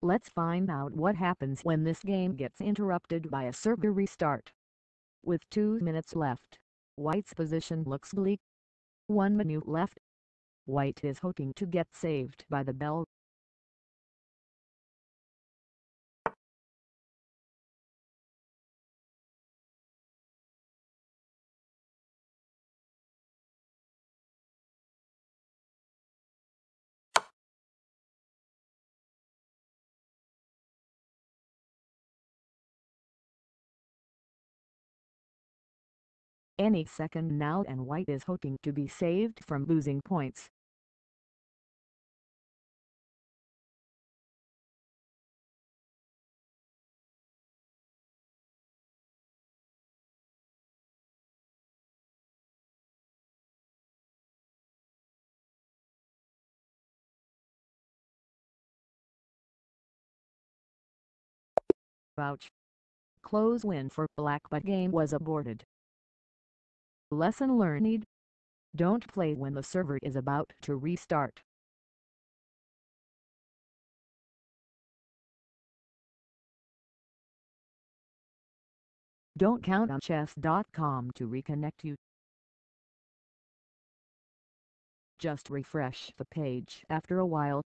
Let's find out what happens when this game gets interrupted by a server restart. With 2 minutes left, White's position looks bleak. 1 minute left. White is hoping to get saved by the bell. Any second now and White is hoping to be saved from losing points. Ouch. Close win for Black but game was aborted. Lesson learned. Don't play when the server is about to restart. Don't count on chess.com to reconnect you. Just refresh the page after a while